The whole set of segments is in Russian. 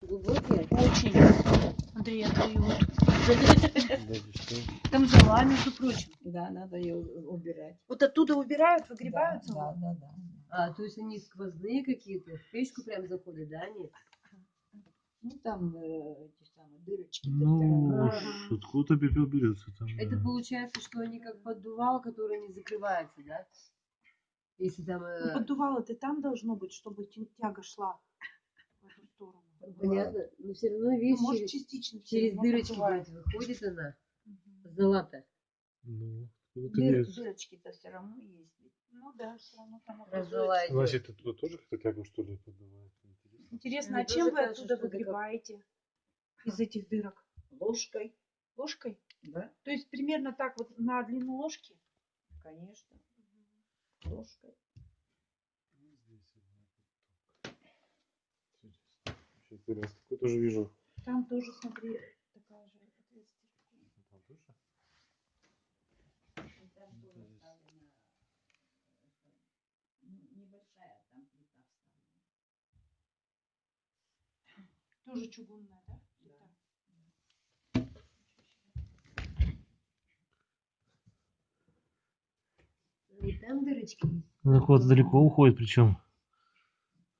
Глубокие? Очень. Андрей, я твою вот. Там зола, между прочим. Да, надо ее убирать. Вот оттуда убирают, выгребают да, да, да. А, то есть они сквозные какие-то, в печку прям заходят, да, они? Ну там э, эти самые дырочки. Ну, откуда пепел берется там? Это да. получается, что они как поддувал, который не закрывается, да? Если там... Ну, э, поддувало ты там должно быть, чтобы тя- тяга шла в эту сторону. Понятно, но все равно, Ну, видишь, может, через, частично через дырочки блядь, выходит она, Мгм. золото. Ну, Дыр- дырочки-то все равно есть. Ну да, все равно там образуется. Значит, оттуда тоже как-то тягу, что ли, поддувает? Интересно. Интересно, а чем вы кажется, оттуда это выгребаете? Из этих дырок? Ложкой, Ложкой? да, То есть примерно так вот на длину ложки? конечно. Ложкой. Здесь вот так вот. Интересно. Интересно. Какой тоже вижу. Там тоже, смотри, такая же. Там тоже? Там тоже оставлена, небольшая там плита вставлена. Тоже чугунная, да? И там дырочки есть. Она куда-то далеко уходит, причем.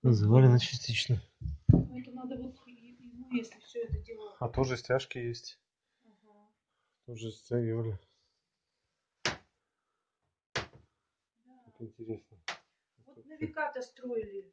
Завалена частично. Ну, это надо вот и- ему, если все это дело. А тоже стяжки есть. Ага. Тоже стягивали. Да. Как интересно. Вот на века-то строили